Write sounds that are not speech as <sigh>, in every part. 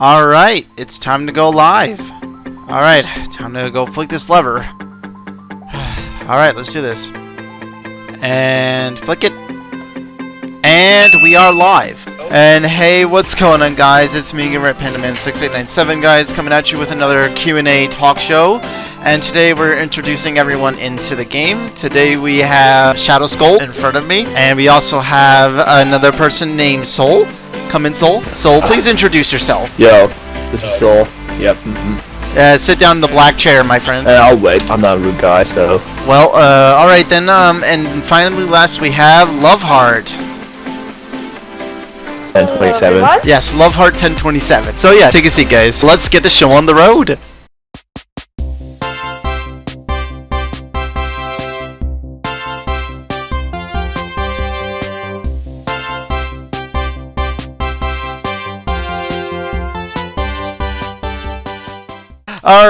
Alright, it's time to go live. Alright, time to go flick this lever. <sighs> Alright, let's do this. And flick it. And we are live. And hey, what's going on guys? It's me, Red Pandaman 6897 guys, coming at you with another Q&A talk show. And today we're introducing everyone into the game. Today we have Shadow Skull in front of me. And we also have another person named Soul. Come in, Soul. Soul, please introduce yourself. Yo, this is Soul. Yep. Mm-hmm. Uh, sit down in the black chair, my friend. And I'll wait. I'm not a rude guy, so. Well, uh, alright then, um, and finally last we have Loveheart. 1027. Yes, Loveheart 1027. So yeah, take a seat guys. Let's get the show on the road.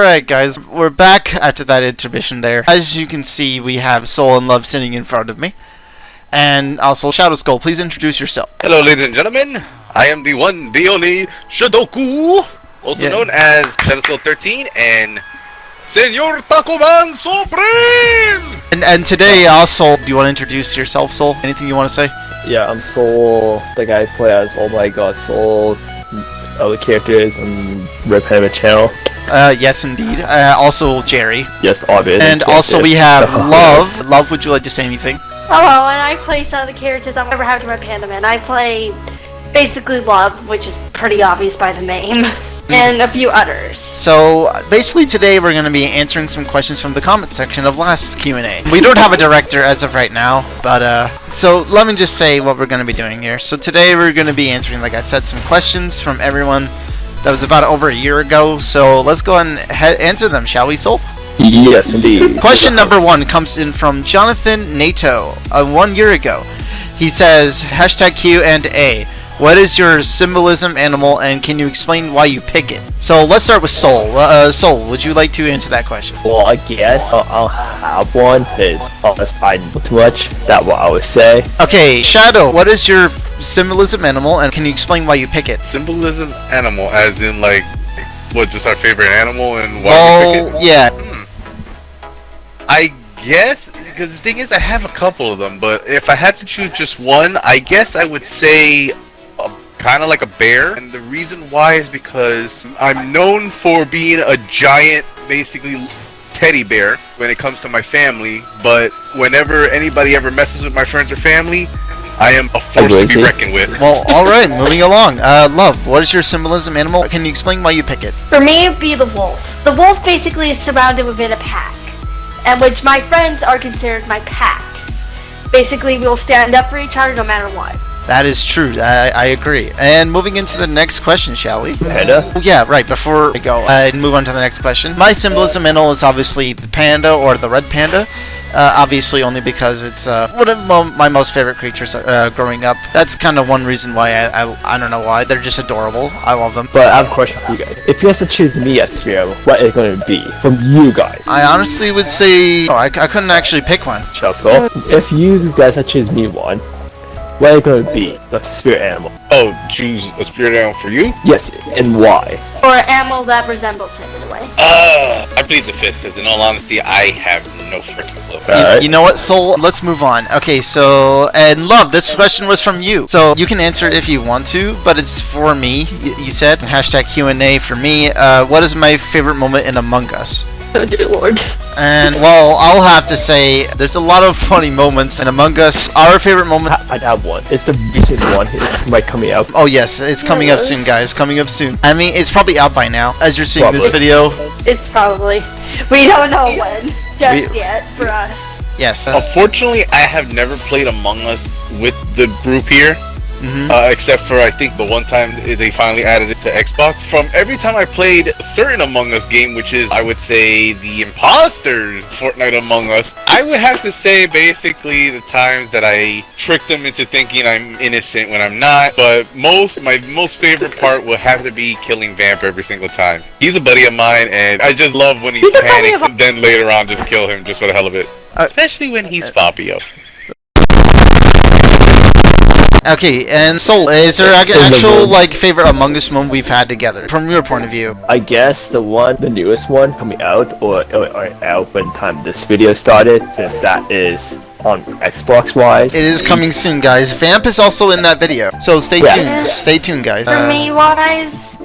Alright guys, we're back after that intermission there. As you can see, we have Soul and Love sitting in front of me. And also Shadow Skull, please introduce yourself. Hello, ladies and gentlemen. I am the one, the only Shadoku, also Yeah. known as Shadow Skull 13 and Senor Taco Man Supreme. And, and today uh, also, do you want to introduce yourself, Soul? Anything you want to say? Yeah, I'm Soul, the guy who play as Oh My God Soul, other characters and Red Panda channel. Uh, yes indeed. Uh, also Jerry. Yes, obvious. And also we have <laughs> Love. Love, would you like to say anything? Hello, and I play some of the characters I've ever had to my Panda Man. I play basically Love, which is pretty obvious by the name, <laughs> and a few others. So basically today we're going to be answering some questions from the comment section of last Q&A. We don't have a director as of right now, but uh so let me just say what we're going to be doing here. So today we're going to be answering like I said some questions from everyone that was about over a year ago. So let's go and he- answer them, shall we, Soul? Yes, indeed. Question number one comes in from Jonathan Nato, uh, one year ago. He says, hashtag Q and A. What is your symbolism animal and can you explain why you pick it? So let's start with Soul. Uh, Soul, would you like to answer that question? Well, I guess I'll, I'll have one, because unless I know too much, that's what I would say. Okay, Shadow, what is your symbolism animal and can you explain why you pick it? Symbolism animal, as in like, what, just our favorite animal and why we pick Well, it? yeah. I guess, because the thing is, I have a couple of them, but if I had to choose just one, I guess I would say kind of like a bear. And the reason why is because I'm known for being a giant, basically teddy bear when it comes to my family, but whenever anybody ever messes with my friends or family, I am a force to be Aggressive. reckoned with. Well, alright, <laughs> moving along. Uh, Love, what is your symbolism animal? Can you explain why you pick it? For me, it'd be the wolf. The wolf basically is surrounded within a pack, and which my friends are considered my pack. Basically, we'll stand up for each other no matter what. That is true. I, I agree. And moving into the next question, shall we? Panda? Oh, yeah, right. Before I go uh, and move on to the next question, my symbolism animal is obviously the panda or the red panda. Uh, obviously, only because it's uh, one of my most favorite creatures uh, growing up. That's kind of one reason why I, I I don't know why they're just adorable. I love them. But I have a question for you guys. If you had to choose me as Sphere, what is it going to be from you guys? I honestly would say oh, I, I couldn't actually pick one. Skull? If you guys had to choose me one, what is it going to be? The spirit animal. Oh, choose a spirit animal for you? Yes, and why? Or an animal that resembles him in a way. Uh, I plead the fifth, because in all honesty, I have no freaking clue. You, you know what, Soul? Let's move on. Okay, so and love. This question was from you, so you can answer it if you want to, but it's for me. You said hashtag Q and A for me. Uh, what is my favorite moment in Among Us? Oh dear lord. And well, I'll have to say there's a lot of funny moments in Among Us. Our favorite moment. I'd have one. It's the recent one. It's my coming out. Oh yes, it's coming up soon, guys. Coming up soon. I mean, it's probably out by now as you're seeing this video. It's probably. We don't know when just We- yet for us. Yes. Unfortunately, I have never played Among Us with the group here, Mhm. uh, except for I think the one time they finally added it to Xbox. From every time I played a certain Among Us game, which is I would say the Imposters Fortnite Among Us, I would have to say basically the times that I tricked them into thinking I'm innocent when I'm not. But most my most favorite part will have to be killing Vamp every single time. He's a buddy of mine, and I just love when he He's panics and then later on just kill him just for the hell of it. Uh, Especially when he's Fabio. Okay, and Soul, is there an actual like favorite Among Us moment we've had together from your point of view? I guess the one, the newest one coming out, or, or, or out when time this video started, since that is on Xbox wise. It is coming soon, guys. Vamp is also in that video, so stay Yeah. tuned. Stay tuned, guys. For Uh, me, wise,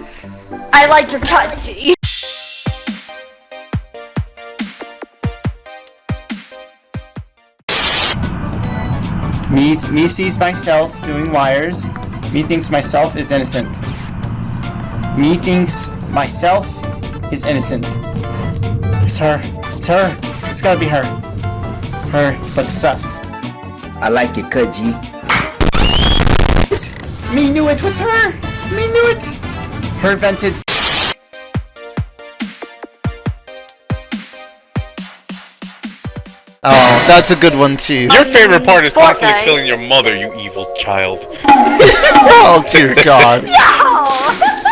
I like your touchy. Me, me sees myself doing wires. Me thinks myself is innocent. Me thinks myself is innocent. It's her. It's her. It's gotta be her. Her looks sus. I like it, cut Me knew it was her. Me knew it. Her vented. Oh, that's a good one too. Your favorite part is constantly Fortnite. killing your mother, you evil child. <laughs> Oh dear God. <laughs>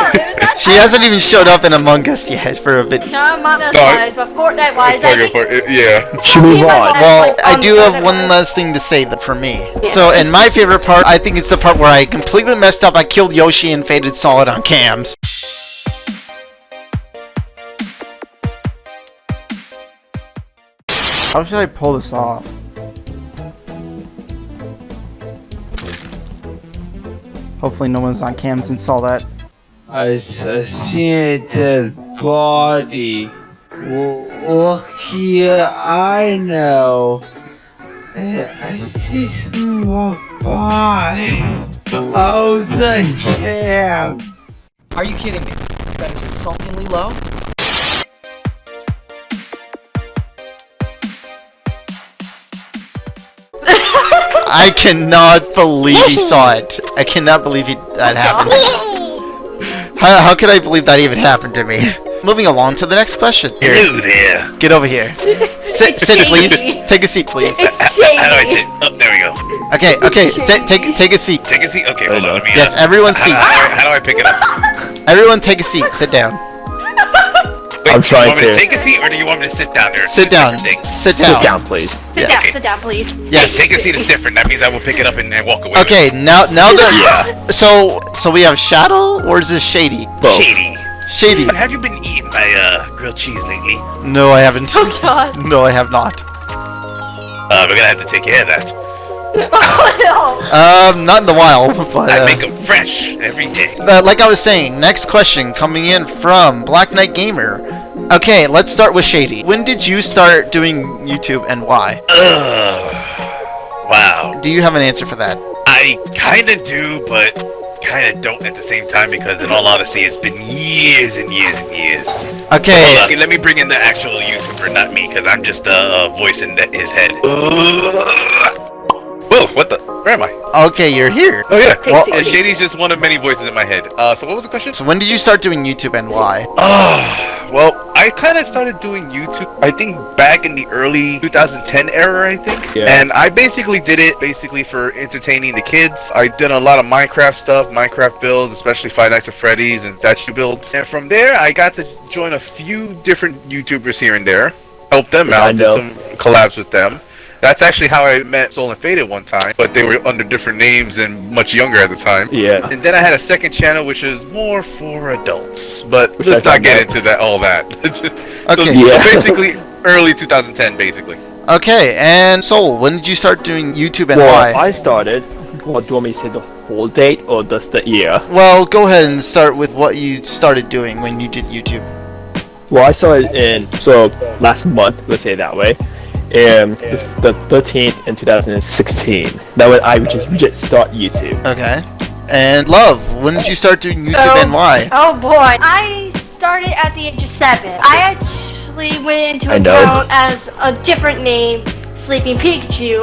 <laughs> She hasn't even showed up in Among Us yet for a bit. No, Among Us wise, but Fortnite wise, I think for it, yeah. Should move Me, on. Well, I do have one last thing to say that for me. So, in my favorite part, I think it's the part where I completely messed up. I killed Yoshi and Faded Solid on cams. How should I pull this off? Hopefully no one's on cams and saw that. I s- I see a dead body. Well, look here, I know. I I see some more body. Oh, the cams. Are you kidding me? That is insultingly low. I cannot believe he saw <laughs> it. I cannot believe he, that happened. How, how could I believe that even happened to me? Moving along to the next question. Here, Hello there. get over here. Sit, sit, please. Take a seat, please. It's shady. How do I sit? Oh, there we go. Okay, okay. ta- take, take a seat. Take a seat. Okay, hold on. Let me, Yes, uh, everyone how, seat. How, do I, how do I pick it up? Everyone, take a seat. Sit down. Wait, I'm trying you want me to to. take a seat or do you want me to sit down there? Sit down. Things. Sit Sit down. down, please. Sit Yes. down, sit down, please. Yes. Take a seat is different. That means I will pick it up and, and walk away. Okay, now now that so so we have Shadow or is this Shady? Both. it. Shady. Shady. Have you been eating my uh, grilled cheese lately? No, I haven't. Oh god. No, I have not. Uh, we're gonna have to take care of that. Oh <laughs> Um, not in the wild, <laughs> but I uh, make them fresh every day. uh, like I was saying, next question coming in from Black Knight Gamer. Okay, let's start with Shady. When did you start doing YouTube and why? Ugh. Wow. Do you have an answer for that? I kinda do, but kinda don't at the same time because, in all honesty, it's been years and years and years. Okay, Hold on, let me bring in the actual YouTuber, not me, because I'm just a uh, voice in the, his head. Whoa, what the? Where am I? okay, you're here. Oh yeah. Well, uh, Shady's just one of many voices in my head. Uh, so what was the question? So when did you start doing YouTube and why? Ah, well, I kind of started doing YouTube. I think back in the early 2010 era, I think. Yeah. And I basically did it basically for entertaining the kids. I did a lot of Minecraft stuff, Minecraft builds, especially Five Nights at Freddy's and statue builds. And from there, I got to join a few different YouTubers here and there, help them Yeah, out, did some collabs with them. That's actually how I met Soul and Faded one time, but they were under different names and much younger at the time. Yeah. And then I had a second channel which is more for adults, but Which let's I not get found out. into that all that. <laughs> so, Okay. Yeah. so basically, early 2010, basically. Okay, and Soul, when did you start doing YouTube and Well, why? I started. Well, do you want me to say the whole date or just the year? Well, go ahead and start with what you started doing when you did YouTube. Well, I started in so last month, let's say it that way, and this is the 13th in 2016. That was I just just start YouTube. Okay. And Love, when did you start doing YouTube Oh. and why? Oh boy. I started at the age of seven. I actually went into I know. account as a different name, Sleeping Pikachu,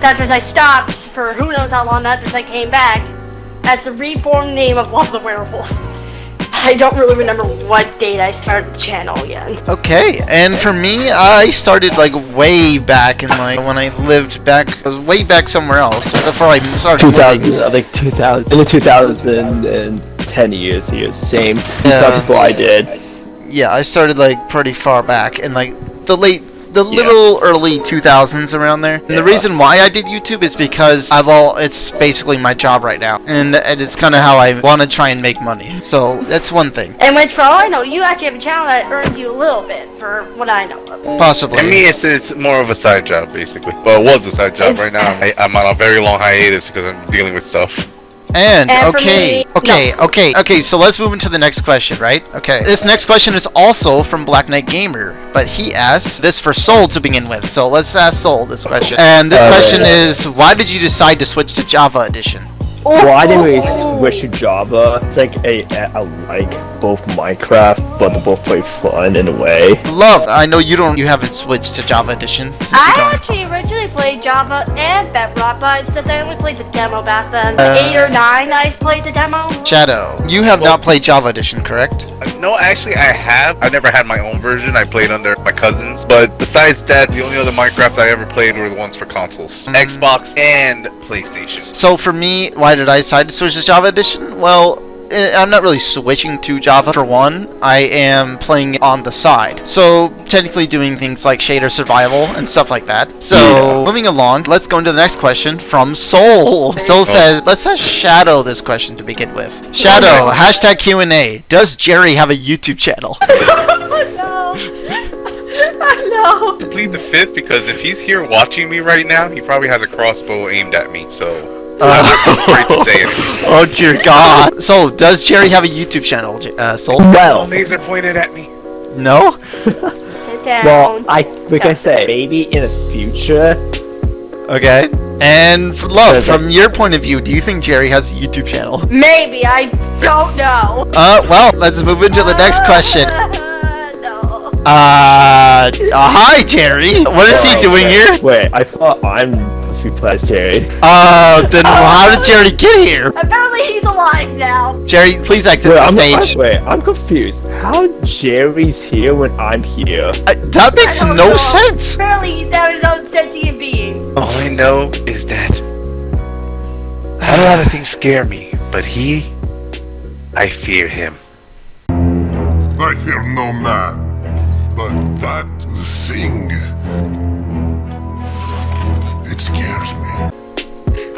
That's After I stopped for who knows how long That's after I came back, as the reformed name of Love the Werewolf. I don't really remember what date I started the channel yet. Okay, and for me, I started like way back in like when I lived back, I was way back somewhere else before I started 2000, living. I think 2000, in the 2010 years here, same. You Yeah. started before I did. Yeah, I started like pretty far back in like the late, the little early 2000s around there. And the reason why I did YouTube is because I've all, it's basically my job right now, and, and it's kind of how I want to try and make money. So that's one thing, And which, for all I know, you actually have a channel that earns you a little bit, for what I know of. possibly. I mean, it's it's more of a side job basically. Well, it was a side job. It's- Right now, I, I'm on a very long hiatus because I'm dealing with stuff. And, And for okay, me- okay, no. okay, okay. So let's move into the next question, right? Okay. This next question is also from Black Knight Gamer, but he asks this for Soul to begin with. So let's ask Soul this question. And this Uh, question yeah. is, why did you decide to switch to Java Edition? Well, I didn't really switch to Java. It's like a, I like both Minecraft, but they both play fun in a way. Love, I know you don't, you haven't switched to Java Edition. Since you I actually originally played Java and Bedrock, but since I only played the demo back then, Uh, eight or nine, I played the demo. Shadow, you have not played Java Edition, correct? Uh, No, actually, I have. I never had my own version. I played under my cousins. But besides that, the only other Minecraft I ever played were the ones for consoles, Xbox and PlayStation. So for me, why did I decide to switch to Java Edition? Well, eh, I'm not really switching to Java for one. I am playing on the side. So technically doing things like shader survival and stuff like that. So moving along, let's go into the next question from Soul. Soul says, let's ask Shadow this question to begin with. Shadow, hashtag Q&A. Does Jerry have a YouTube channel? <laughs> Oh no! oh no! Plead the fifth because if he's here watching me right now, he probably has a crossbow aimed at me. So I'm <laughs> afraid to say anything. oh dear God. So does Jerry have a YouTube channel, J- uh, Soul? Well, laser pointed at me. No? <laughs> Well, I like I say, maybe in the future. Okay. And f- love, from your point of view, do you think Jerry has a YouTube channel? Maybe I don't know. Uh, well, let's move into the next question. Uh, no. Uh, uh, hi, Jerry. What is he doing wait, here? Wait, I thought I'm supposed to be playing as Jerry. Uh, then <laughs> how did Jerry get here? Apparently he's alive now. Jerry, please exit Wait, the I'm, stage. I'm, wait, I'm confused. How Jerry's here when I'm here? Uh, that makes no know. sense. Apparently he's now his own sentient being. All I know is that a lot of things scare me, but he, I fear him. I fear no man, but that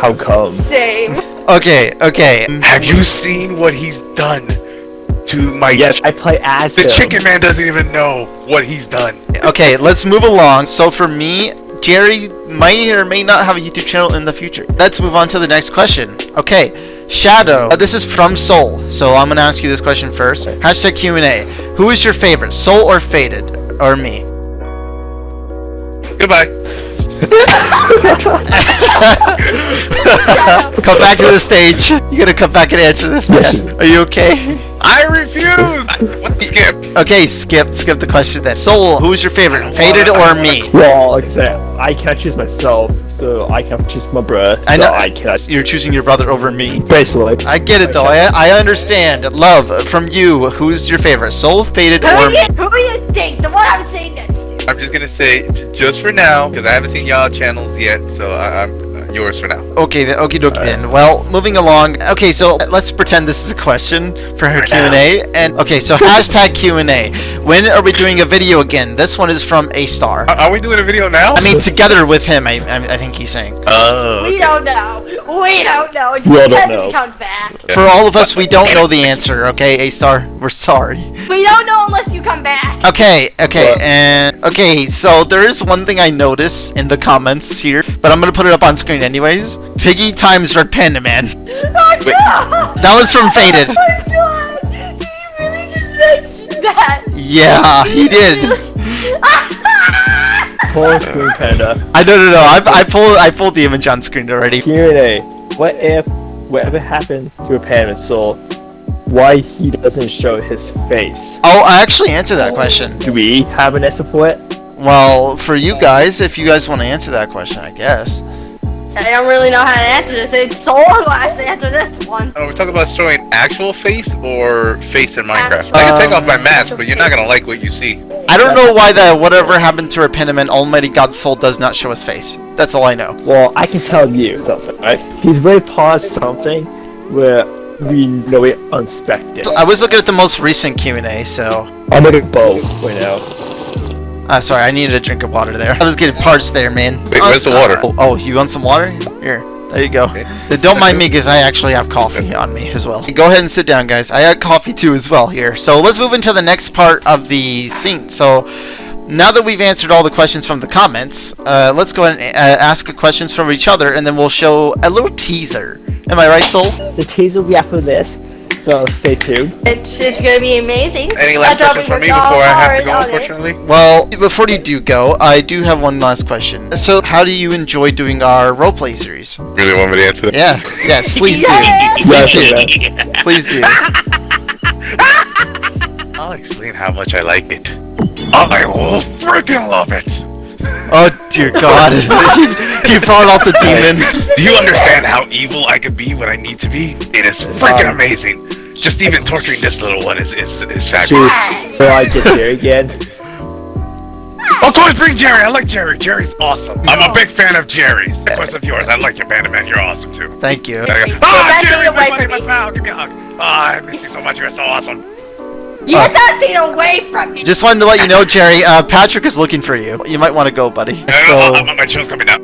How come? Same. Okay, okay. Have you seen what he's done to my? Yes, I play as The him. chicken man doesn't even know what he's done. Okay, let's move along. So for me, Jerry may or may not have a YouTube channel in the future. Let's move on to the next question. Okay, Shadow. Uh, this is from Soul, so I'm gonna ask you this question first. Hashtag Q&A. Who is your favorite, Soul or Faded, or me? Goodbye. <laughs> come back to the stage. You gotta come back and answer this, man. Are you okay? I refuse. what the skip? Okay, skip, skip the question then. Soul, who is your favorite, Faded or me? Well, like I said, I cannot choose myself, so I can't choose my brother. So I know. I cannot. You're choosing your brother over me. Basically. I get it though. I I understand. Love from you. Who's your favorite, Soul, Faded, Who or do me? you, who do you think? The one I'm saying next to. I'm just gonna say, just for now, because I haven't seen y'all channels yet, so I, I'm uh, yours for now. Okay, then, okie dokie then. Well, moving along. Okay, so let's pretend this is a question for her Q and A. And okay, so <laughs> hashtag Q and A. When are we doing a video again? This one is from A Star. Are, are we doing a video now? I mean, together with him. I I, I think he's saying. oh, We don't know. We don't know. It We all don't know. comes back. For all of us, we don't know the answer. Okay, A Star, we're sorry. We don't know unless you come back. Okay, okay, What? and okay. So there is one thing I notice in the comments here, but I'm gonna put it up on screen anyways. Piggy times Red Panda Man. <laughs> Oh no! That was from Faded. <laughs> Oh my god! Did you really just mention that? Yeah, he did. <laughs> Ah! Full screen panda. I no no no. I, I pulled I pulled the image on screen already. Q&A. What if whatever happened to a panda soul? Why he doesn't show his face? Oh, I actually answered that question. Do we have an answer for it? Well, for you guys, if you guys want to answer that question, I guess. I don't really know how to answer this. It's Soul who has to answer this one. Are we talking about showing actual face or face in Minecraft? Actual. I can take off my mask, but you're not gonna like what you see. I don't know why the whatever happened to Repentiment Almighty God's soul does not show his face. That's all I know. Well, I can tell you something, right? He's very paused something where we know it unexpected. I was looking at the most recent Q&A, so... I'm like a bow right now. Uh, sorry, I needed a drink of water there. <laughs> I was getting parched there, man. Wait, where's the water? Oh, oh, you want some water? Here, there you go. Okay. Don't mind me, because I actually have coffee on me as well. Go ahead and sit down, guys. I had coffee too as well here. So let's move into the next part of the scene. So now that we've answered all the questions from the comments, uh, let's go ahead and uh, ask questions from each other, and then we'll show a little teaser. Am I right, Soul? The teaser will be after this, so stay tuned. It's, it's gonna be amazing. Any last I'm questions for me before I have to go? dollar on. Unfortunately. Well, before you do go, I do have one last question. So, how do you enjoy doing our roleplay series? Really want me to answer that? Yeah, yes, <laughs> please do. Yes, Please do. Please do. <laughs> I'll explain how much I like it. I will freaking love it. Oh dear God, <laughs> he brought out the demon. Do you understand how evil I can be when I need to be? It is freaking um, amazing. Just even torturing this little one is is, is fabulous. Jeez. Will I get there again? <laughs> Of course, bring Jerry. I like Jerry. Jerry's awesome. I'm a big fan of Jerry's. Of course, of yours. I like your Panda Man. You're awesome too. Thank you. There you go. Get Ah, that Jerry, thing my away buddy, my pal. Give me a hug. Ah, I miss you so much. You're so awesome. Get that thing away from me. Just wanted to let you know, Jerry. Uh, Patrick is looking for you. You might want to go, buddy. So, So, my show's coming out.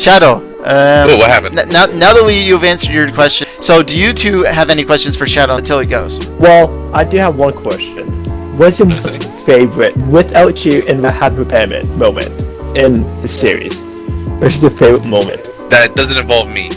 Shadow. Um, Ooh, what happened? n- now, now that we you've answered your question, so do you two have any questions for Shadow until he goes? Well, I do have one question. What's your most favorite, without you in the happy repairment moment in the series? What's your favorite moment? That doesn't involve me.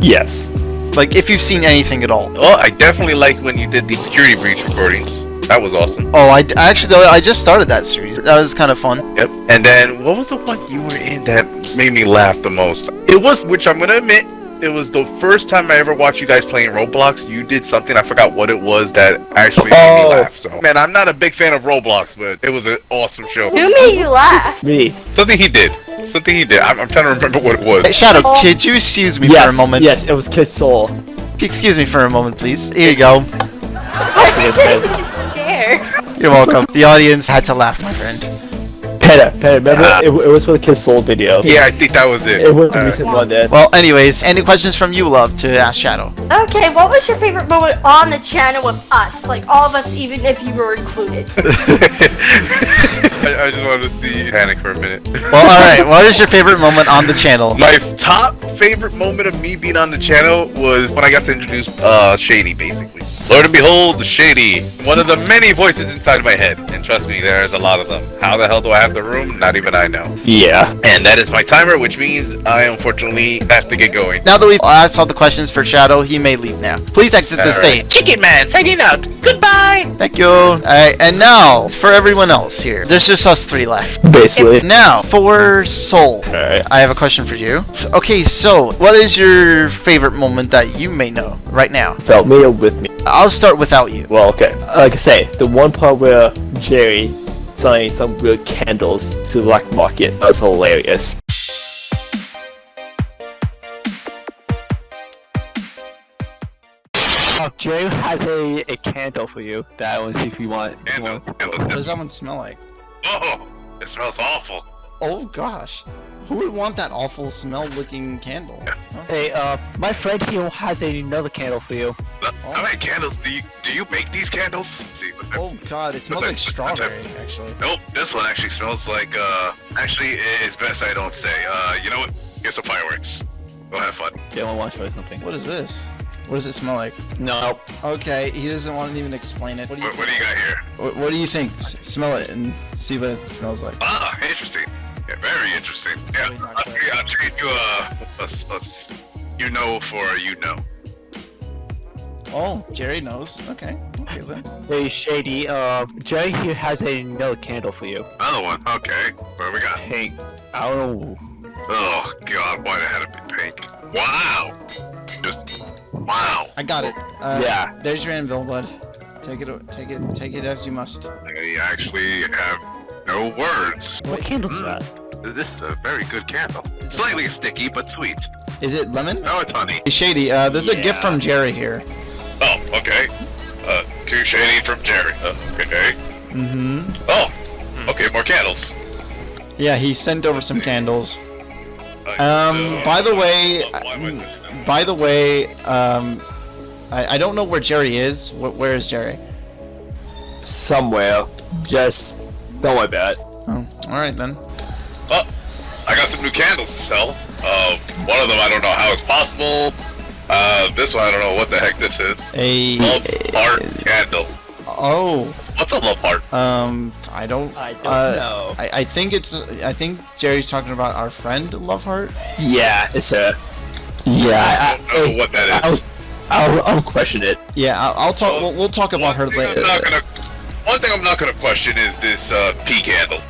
Yes. Like, if you've seen anything at all. Oh, I definitely like when you did the security breach recordings. That was awesome. Oh, I, I actually though I just started that series. That was kind of fun. Yep. And then what was the one you were in that made me laugh the most? It was, which I'm gonna admit, it was the first time I ever watched you guys playing Roblox. You did something I forgot what it was that actually made me Oh. laugh. So, man, I'm not a big fan of Roblox, but it was an awesome show. Who made you laugh? Me. Something he did. Something he did. I'm, I'm trying to remember what it was. Hey, Shadow, Oh. could you excuse me yes. for a moment? Yes, it was Kiss Soul. Excuse me for a moment, please. Here you go. You're welcome. The audience had to laugh, my friend. Peta, Peta, remember? It, it was for the Kiss Soul video. Yeah, I think that was it. It was a Uh, recent one then. Well, anyways, any questions from you, love, to ask Shadow? Okay, what was your favorite moment on the channel with us? Like all of us, even if you were included. <laughs> <laughs> <laughs> I, I just wanted to see you panic for a minute. <laughs> Well, alright, what is your favorite <laughs> moment on the channel? My top favorite moment of me being on the channel was when I got to introduce uh, Shady, basically. Lord and behold, the Shady. One of the many voices inside my head. And trust me, there's a lot of them. How the hell do I have the room? Not even I know. Yeah. And that is my timer, which means I unfortunately have to get going. Now that we've asked all the questions for Shadow, he may leave now. Please exit the Alright. stage. Chicken Man, signing out. Goodbye. Thank you. Alright, and now, for everyone else here, there's just us three left. Basically. Now, for Soul, Alright. I have a question for you. Okay, so, what is your favorite moment that you may know right now? Felt me or with me? I'll start without you. Well, okay. Like I say, the one part where Jerry selling some weird candles to the black market that was hilarious. Oh, Jerry has a, a candle for you that I want to see if you want. And, uh, What does that one smell like? Oh, it smells awful. Oh gosh. Who would want that awful smell looking candle? Hey, uh, my friend here has another candle for you. How many candles do you do you make these candles? see, Oh god, it smells like strawberry actually. Nope, this one actually smells like, uh, actually, it's best I don't say. Uh, you know what? Here's some fireworks. Go have fun. Yeah, I want to try something. What is this? What does it smell like? No. Okay, he doesn't want to even explain it. What do you What, what do you got here? what, what do you think? S- smell it and see what it smells like. Ah, interesting. Yeah, very interesting. Yeah, I'll, I'll trade you a, a, s- a s- you know for a you know. Oh, Jerry knows. Okay. Okay then. Hey, Shady, uh, Jerry here has another candle for you. Another one. Okay. What do we got? Pink. I don't. Oh God, why the had to be pink? Wow. Just wow. I got it. Uh, Yeah. There's your anvil, bud. Take it. Take it. Take it as you must. I actually have no words. What candle is that? This is a very good candle. Slightly sticky, but sweet. Is it lemon? No, it's honey. Hey, Shady, uh, there's a gift from Jerry here. Oh, okay. Uh, too shady from Jerry. Uh, okay. Mm-hmm. Oh, okay, more candles. Yeah, he sent over some candles. Um, by the way, why am I I- looking at- by the way, um, I, I don't know where Jerry is. Wh- where is Jerry? Somewhere. Just don't worry about it. Oh, all right then. Oh, I got some new candles to sell. Uh, one of them I don't know how it's possible. Uh, this one I don't know what the heck this is. A Love heart candle. oh, What's a love heart? um, I don't. I don't uh, know. I, I think it's. I think Jerry's talking about our friend Loveheart. Yeah, it's a. Yeah, I I, don't know what that is. I'll. I'll, I'll question it. Yeah, I'll, I'll talk. Well, We'll, we'll talk about her later. I'm not gonna. One thing I'm not gonna question is this uh, pea candle.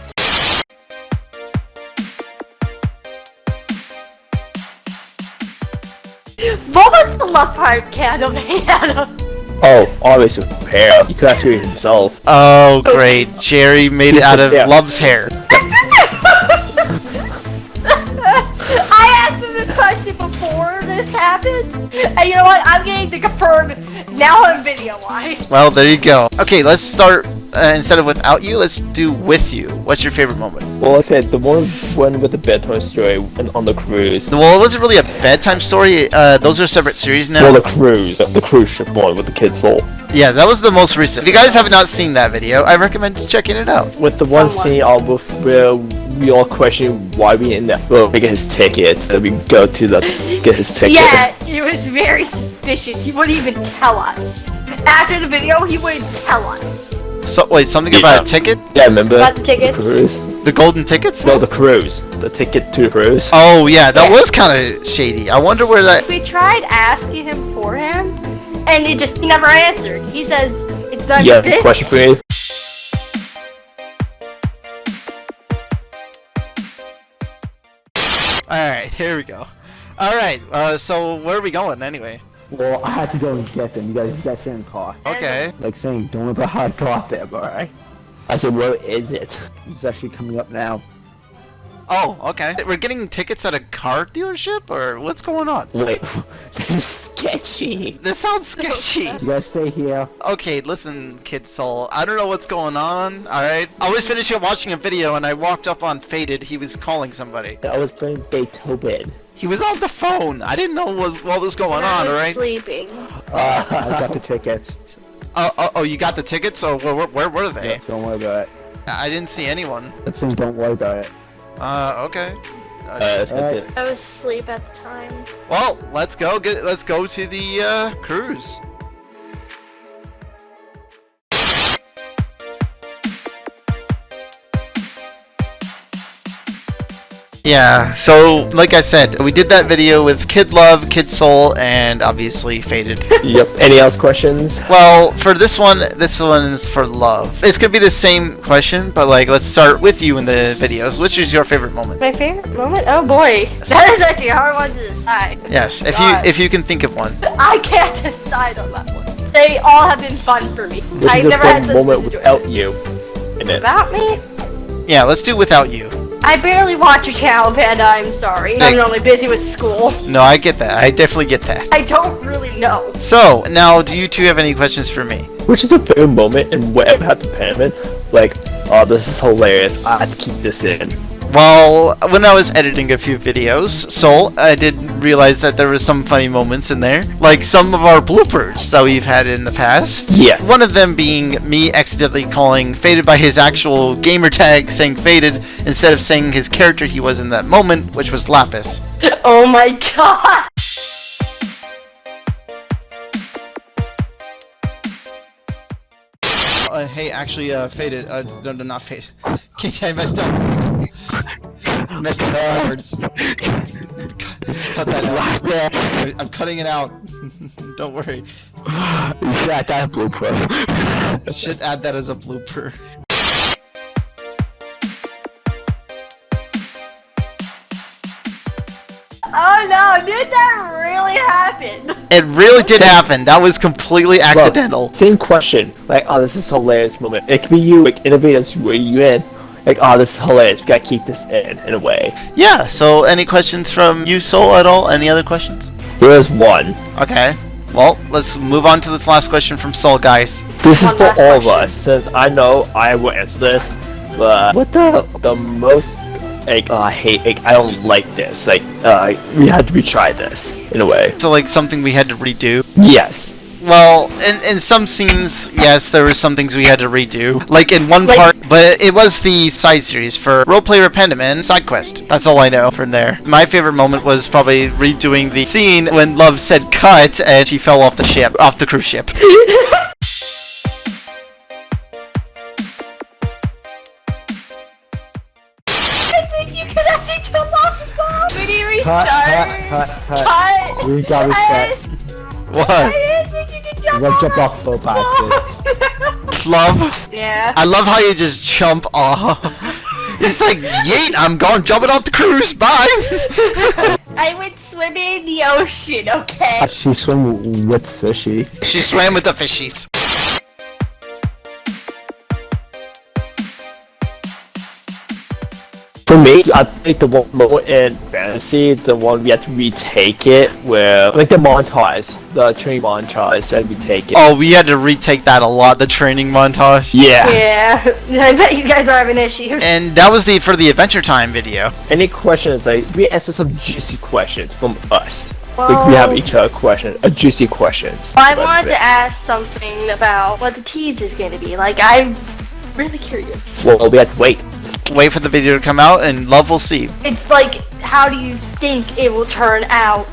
What was the love heart candle made out of? Oh, always with hair. He could actually himself. Oh, great. Jerry made it out of Yeah. Love's hair. And you know what? I'm getting to confirm now on video wise. Well, there you go. Okay, let's start. Uh, instead of without you, let's do with you. What's your favorite moment? Well, I said the one one with the bedtime story and on the cruise. Well, it wasn't really a bedtime story. Uh, those are separate series now. Well, the cruise, the cruise ship one with the kid's soul. Yeah, that was the most recent. If you guys have not seen that video, I recommend checking it out. With the one Someone. scene all with where we all question why we in there. Well, we get his ticket, and we go to the get his ticket. Yeah, it was very suspicious. He wouldn't even tell us. After the video, he wouldn't tell us. So wait, something Yeah. about a ticket? Yeah, remember About the tickets? cruise? The golden tickets? No, the cruise. The ticket to the cruise. Oh yeah, that Yeah. was kind of shady. I wonder where that. We tried asking him for him, and he just never answered. He says it's done yeah, business. question for me. All right, here we go. All right, uh, so where are we going anyway? Well, I had to go and get them. You guys, you guys stay in the car. Okay. Like saying, don't worry about how I got them, alright? I said, where is it? It's actually coming up now. Oh, okay. We're getting tickets at a car dealership, or what's going on? Wait, <laughs> this is sketchy. This sounds sketchy. You guys stay here. Okay, listen, Kid Soul. I don't know what's going on. All right. I was finishing up watching a video and I walked up on Faded. He was calling somebody. I was playing Beethoven. He was on the phone. I didn't know what, what was going I on. was All right. sleeping. Uh, I got the tickets. <laughs> Oh, oh, oh, you got the tickets? Oh, where, where, where were they? Don't worry about it. I didn't see anyone. Let's saying, don't worry about it. Uh, okay. Uh, that's I was asleep at the time. Well, let's go. Get, let's go to the uh, cruise. Yeah, so like I said, we did that video with Kid Love, Kid Soul, and obviously Faded. <laughs> Yep. Any else questions? well, for this one, this one is for Love. It's gonna be the same question, but like, let's start with you in the videos. Which is your favorite moment? My favorite moment? Oh boy, that is actually a hard one to decide. Yes, if God. you if you can think of one. <laughs> I can't decide on that one. They all have been fun for me. Which I've is a never had fun such moment without you in it? About me? Yeah, let's do without you. I barely watch your channel, Panda. I'm sorry. I'm Nick. only busy with school. No, I get that. I definitely get that. I don't really know. So, now, do you two have any questions for me? Which is a favorite moment and whatever happened to Panaman. Like, oh, this is hilarious. I have to keep this in. Well, when I was editing a few videos, Soul, I did realize that there was some funny moments in there. Like some of our bloopers that we've had in the past. Yeah. One of them being me accidentally calling Faded by his actual gamer tag, saying Faded, instead of saying his character he was in that moment, which was Lapis. <laughs> Oh my god. Uh, hey, actually, uh, faded. Uh, no, no, not faded. <laughs> Okay, I messed up. <laughs> messed up words. Cut that out. I'm cutting it out. <laughs> Don't worry. You should add that blooper. Should add that as a blooper. Oh no, did that really happen? It really did happen. That was completely accidental. Same question. Like, oh, this is hilarious moment. It could be you, like, innovators where you in. like, oh, this is hilarious. We gotta keep this in in a way. Yeah. So, any questions from you, Soul, at all? Any other questions? There's one. Okay. Well, let's move on to this last question from Soul, guys. This is for last all of us, since I know I will answer this. But what the the most like uh, I hate like I don't like this. Like uh, we had to retry this in a way. So, like something we had to redo. Yes. Well, in, in some scenes, yes, there were some things we had to redo. Like in one Like- part, but it was the side series for Roleplay Rependum and Side Quest. That's all I know from there. My favorite moment was probably redoing the scene when Love said cut and she fell off the ship, off the cruise ship. <laughs> Cut, restart. cut, cut, cut. Cut. We got reset. What? I didn't think you could jump We're off. gonna jump off the boat by accident. Love? yeah. I love how you just jump off. <laughs> It's like, yeet, I'm going jumping off the cruise, bye! <laughs> I went swimming in the ocean, okay? She swim with fishy. she swam with the fishies. For me, I think the one moment in fantasy, the one we had to retake it, where like the montage, the training montage, that we take it. Oh, we had to retake that a lot, the training montage. yeah. Yeah. <laughs> I bet you guys are having issues. And that was the for the Adventure Time video. Any questions? Like we answer some juicy questions from us. like we have each other question, a juicy questions. I wanted to ask something about what the tease is going to be. Like, I'm really curious. Well, we have to wait. Wait for the video to come out, and love will see. It's like, how do you think it will turn out?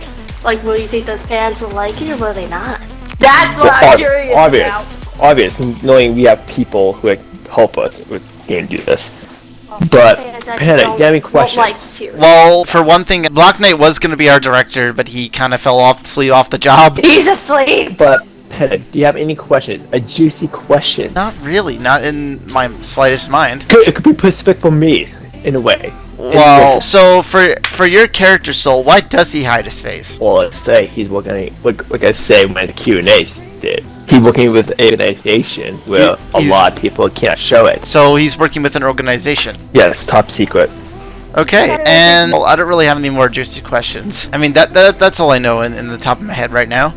Like, will you think the fans will like it or will they not? That's what Well, I'm ob- curious obvious, obvious, knowing we have people who like, help us with game do this. But, Fans Panic, don't- you have any questions? Well, for one thing, Black Knight was going to be our director, but he kind of fell off sleep off the job. He's asleep. But Do you have any questions? A juicy question. Not really, not in my slightest mind. Could, it could be specific for me, in a way. Well, so for for your character soul, why does he hide his face? Well, let's say he's working, like, like I say when the Q and A's did. He's working with an organization where He- a lot of people can't show it. So he's working with an organization. Yes, top secret. Okay, and well, I don't really have any more juicy questions. I mean, that, that that's all I know in, in the top of my head right now.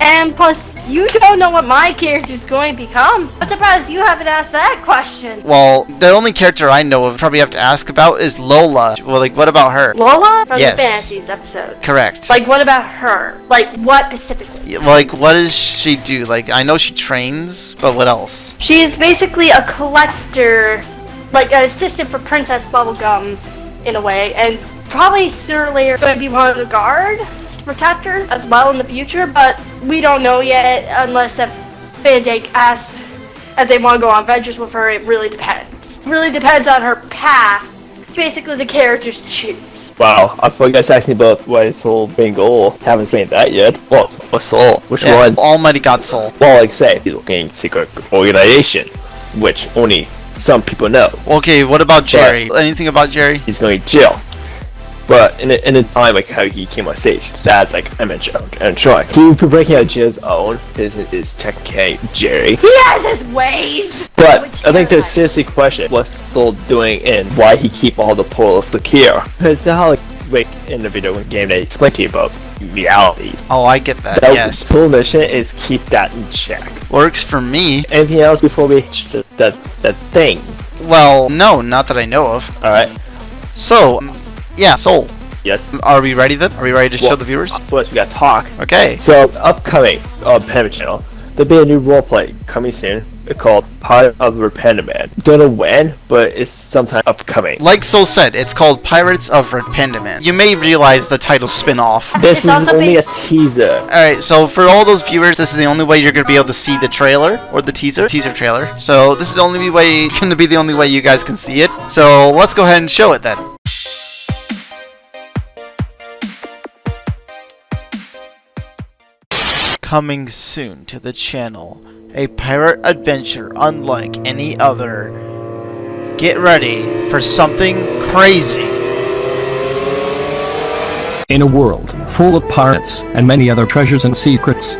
And plus, you don't know what my character's going to become. I'm surprised you haven't asked that question. Well, the only character I know of probably have to ask about is Lola. Well, like, what about her? Lola? From Yes. the Fantasies episode. Correct. Like, what about her? Like, what specifically? Like, what does she do? Like, I know she trains, but what else? She is basically a collector, like an assistant for Princess Bubblegum, in a way, and probably sooner or later going to be one of the guard to protect her as well in the future. But we don't know yet, unless if Fanjake asks if they want to go on adventures with her. It really depends. really depends on her path. Basically, the characters choose. Wow, I thought you guys asked me about what is Soul main goal. Haven't seen that yet. What? What Soul? Which Yeah, one? Almighty God Soul. Well, like I say, he's working in secret organization, which only some people know. Okay, what about Jerry? Anything about Jerry? He's going to jail. But in the, in the time like how he came on stage, that's like I'm in joke and trying. He be breaking out Jill's own is is technically Jerry. He has his ways. But Which I think Jerry there's seriously question what's Soul doing and why he keep all the portals secure. Because the how like like in the video game they explain to you about realities. Oh, I get that. That yes, Soul mission is keep that in check. works for me. Anything else before we hit that that, that thing? Well, no, not that I know of. All right. So, um, yeah, Soul. Yes. Are we ready then? Are we ready to show the viewers? Uh, first, we got talk. Okay. So, upcoming uh, on Panda Channel, there'll be a new roleplay coming soon called Pirate of Rependament. Don't know when, but it's sometime upcoming. Like Soul said, it's called Pirates of Rependament. You may realize the title spin-off. This It's is only a teaser. Alright, so for all those viewers, this is the only way you're going to be able to see the trailer, or the teaser, teaser trailer. So this is the only way, <laughs> going to be the only way you guys can see it. So let's go ahead and show it then. Coming soon to the channel, a pirate adventure unlike any other. Get ready for something crazy. In a world full of pirates and many other treasures and secrets,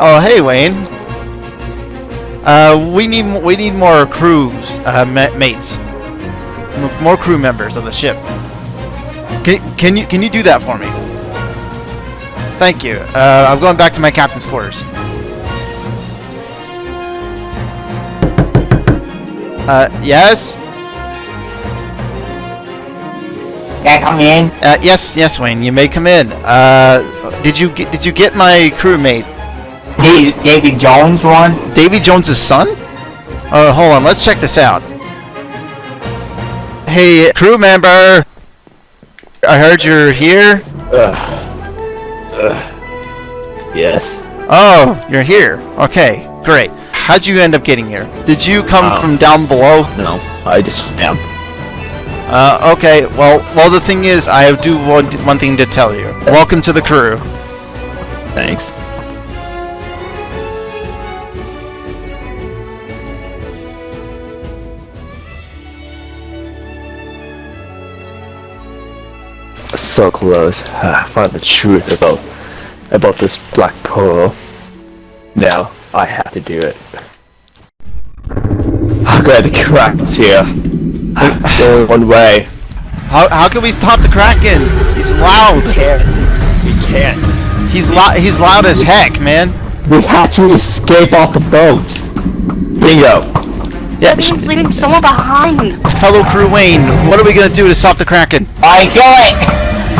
Oh, hey, Wayne. Uh, we need we need more crews, uh, ma- mates, M- more crew members of the ship. Can can you can you do that for me? Thank you. Uh, I'm going back to my captain's quarters. Uh, yes. Can I come in? Uh, yes, yes, Wayne. You may come in. Uh, did you get, did you get my crewmate, Hey, Davy Jones one? Davy Jones's son? Oh, hold on. Let's check this out. Hey, crew member. I heard you're here. Ugh. Ugh. Yes. Oh, you're here. Okay, great. How'd you end up getting here? Did you come Uh, from down below? No, I just am. Uh, okay. Well, well, the thing is, I do want one thing to tell you. Welcome to the crew. Thanks. So close. <sighs> I found the truth about about this black pearl. Now I have to do it. <sighs> I'm gonna crack here. There's only one way. How, how can we stop the Kraken? He's loud. We can't. We can't. He's loud. He's loud as heck, man. We have to escape off the boat. Bingo. Yeah, That leaving someone behind. fellow crew Wayne, what are we gonna do to stop the Kraken? I kill it!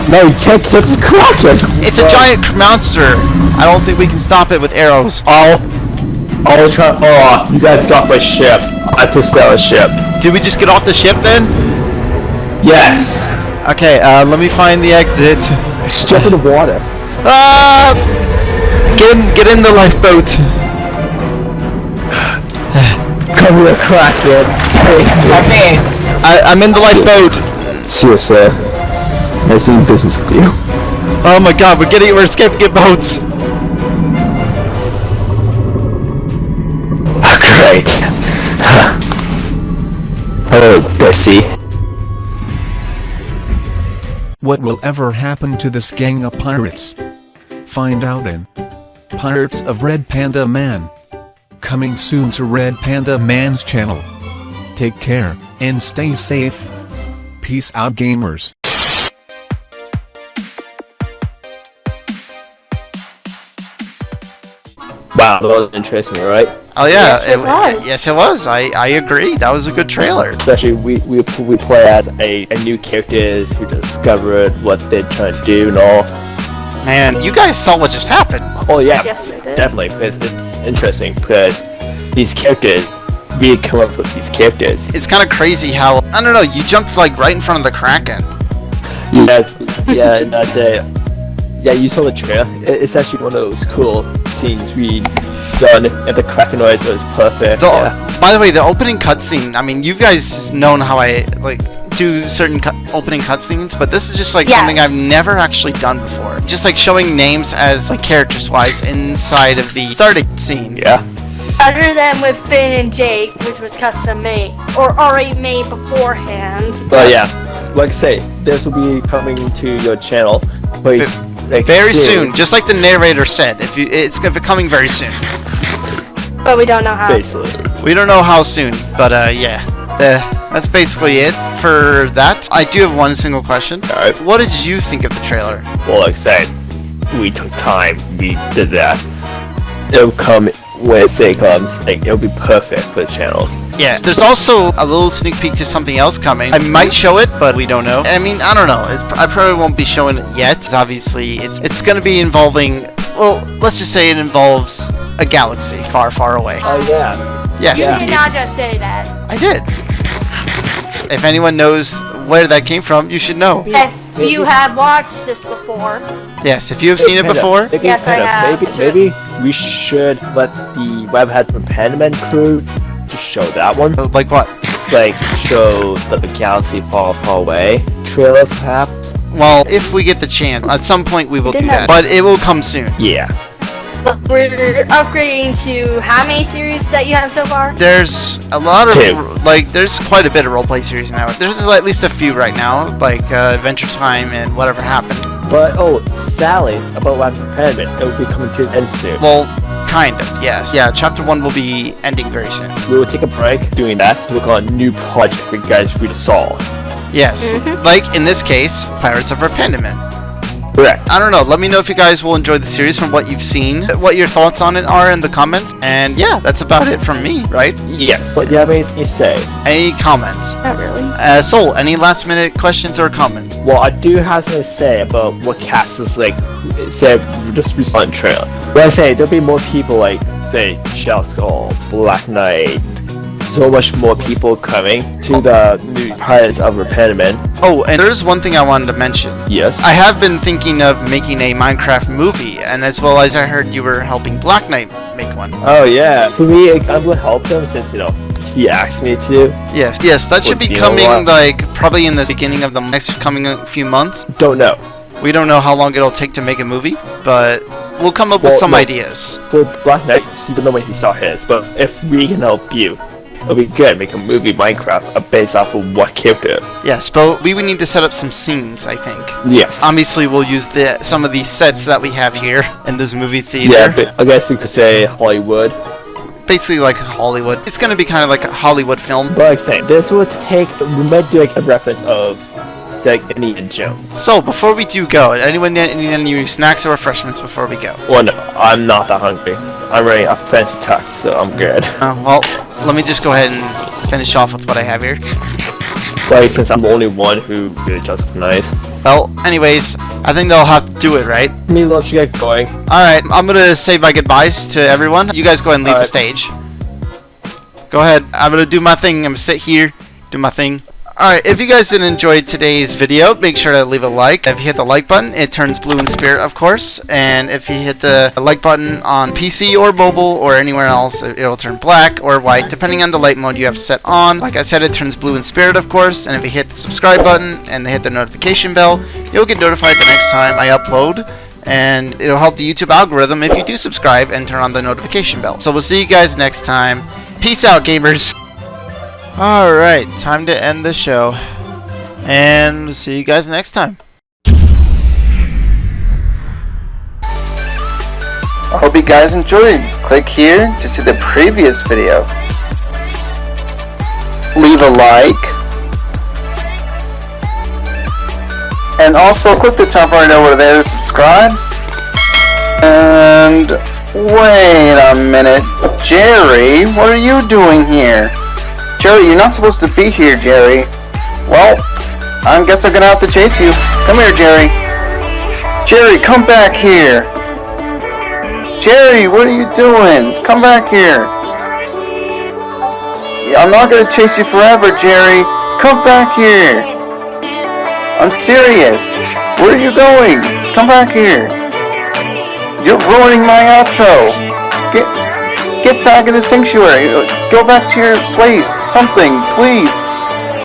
No, you can't kill this kraken. It's a giant monster. I don't think we can stop it with arrows. I'll, I'll try. Oh, you guys got my ship. I have to sell a ship. Did we just get off the ship then? Yes. Okay, uh, let me find the exit. Just jump in the water. Ah! Get in, get in the lifeboat. Come here, kraken. Come in! I, I'm in the lifeboat. See you, sir. Nice doing business with you. Oh my god, we're getting, we're escaping in boats. Ah, great. Hello, Bessie. What will ever happen to this gang of pirates? Find out in Pirates of Red Panda Man. Coming soon to Red Panda Man's channel. Take care, and stay safe. Peace out gamers. Wow, that was interesting, right? Oh yeah, Yes, it was. Yes, it was. I, I agree. That was a good trailer. Especially we we we play as a, a new characters who discovered what they're trying to do and all. Man, you guys saw what just happened. Oh yeah, Yes, we did. definitely because it's interesting because these characters we come up with these characters. It's kind of crazy how I don't know. You jumped like right in front of the Kraken. Yes, yeah, and that's a yeah. You saw the trailer. It's actually one of those cool scenes we done and the Kraken noise. It was perfect. The, yeah. By the way, the opening cutscene. I mean, you guys known how I like do certain cu- opening cutscenes, but this is just like Yes. something I've never actually done before. Just like showing names as like characters wise inside of the starting scene. Yeah. Other than with Finn and Jake, which was custom made or already made beforehand. But yeah, like I say, this will be coming to your channel very, s- like, Very soon, just like the narrator said. If you, it's gonna be coming very soon. But we don't know how. Basically. We don't know how soon, but uh, yeah. The, that's basically it for that. I do have one single question. Alright. What did you think of the trailer? Well, like I said, we took time. We did that. It'll come when it say comes. Like it'll be perfect for the channel. Yeah, there's also a little sneak peek to something else coming. I might show it, but we don't know. I mean, I don't know. It's, I probably won't be showing it yet. Obviously, it's it's going to be involving. Well, let's just say it involves a galaxy far, far away. Oh yeah. Yes, You did not just say that. I did. If anyone knows where that came from, you should know. If you have watched this before, Yes, if you have seen it before. maybe, Yes, I have. Maybe, maybe we should let the Webhead hat from Pandaman crew to show that one. Like what? Like show the galaxy far, far away trailer, perhaps. Well, if we get the chance, at some point we will do that. But it will come soon. Yeah. look, we're upgrading to how many series that you have so far? There's a lot of Two. like there's quite a bit of roleplay series now. There's at least a few right now, like uh, Adventure Time and whatever happened. But oh, Sally about web from Pandaman. It will be coming to an end soon. Well, Kind of, yes. Yeah, chapter one will be ending very soon. We will take a break doing that to work on a new project for you guys for you to solve. Yes, mm-hmm. like in this case, Pirates of Red Panda Man. Correct. I don't know. Let me know if you guys will enjoy the series from what you've seen, what your thoughts on it are in the comments. And yeah, that's about it from me, right? Yes. But do you have anything to say? Any comments? Not really. Uh, Soul, any last minute questions or comments? Well, I do have something to say about what cast is like. Say, just recent trailer. When I say there'll be more people like, say, Shell Skull, Black Knight, so much more people coming to the new Pirates of Red Panda Man. Oh, and there's one thing I wanted to mention. Yes. I have been thinking of making a Minecraft movie, and as well as I heard you were helping Black Knight make one. Oh yeah. For me, I kind of help him since you know he asked me to. Yes, yes, that should be coming like probably in the beginning of the next coming uh, few months. Don't know. We don't know how long it'll take to make a movie, but we'll come up with some no. ideas. For Black Knight, he don't know when he saw his, but if we can help you, be good. Make a movie Minecraft based off of what character. Yes, but we would need to set up some scenes, I think. Yes. Obviously, we'll use the some of these sets that we have here in this movie theater. Yeah, but I guess you could say Hollywood. Basically, like Hollywood. It's gonna be kind of like a Hollywood film. But like I say, this will take. We might do like a reference of, like Indiana Jones. So, before we do go, anyone need need any snacks or refreshments before we go? Well, no, I'm not that hungry. I'm wearing a fancy tux, so I'm good. Uh, well, let me just go ahead and finish off with what I have here. Like, since I'm the only one who really up nice. Well, anyways, I think they'll have to do it, right? Me, let's get going. Alright, I'm gonna say my goodbyes to everyone. You guys go ahead and leave the stage. Go ahead. I'm gonna do my thing. I'm gonna sit here, do my thing. Alright, if you guys did enjoy today's video, make sure to leave a like. If you hit the like button, it turns blue in spirit, of course. And if you hit the like button on PC or mobile or anywhere else, it- it'll turn black or white, depending on the light mode you have set on. Like I said, it turns blue in spirit, of course. And if you hit the subscribe button and hit the notification bell, you'll get notified the next time I upload and it'll help the YouTube algorithm if you do subscribe and turn on the notification bell. So we'll see you guys next time. Peace out, gamers. Alright, time to end the show. And see you guys next time. I hope you guys enjoyed. Click here to see the previous video. Leave a like. And also click the top right over there to subscribe. And wait a minute. Jerry, what are you doing here? Jerry, you're not supposed to be here, Jerry. Well, I guess I'm gonna have to chase you. Come here, Jerry. Jerry, come back here. Jerry, what are you doing? Come back here. I'm not gonna chase you forever, Jerry. Come back here. I'm serious. Where are you going? Come back here. You're ruining my outro. Get, get back in the sanctuary. Go back to your place. Something, please.